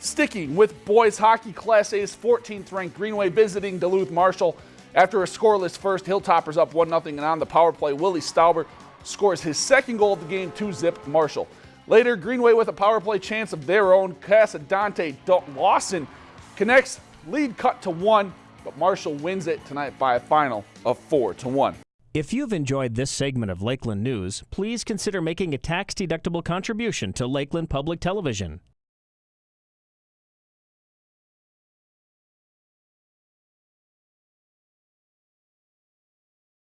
Sticking with boys hockey, Class A's 14th ranked Greenway visiting Duluth Marshall. After a scoreless first, Hilltoppers up 1 0 and on the power play, Willie Stauber scores his second goal of the game to zip Marshall. Later, Greenway with a power play chance of their own. Casadante Lawson connects, lead cut to one, but Marshall wins it tonight by a final of 4 to 1. If you've enjoyed this segment of Lakeland News, please consider making a tax-deductible contribution to Lakeland Public Television.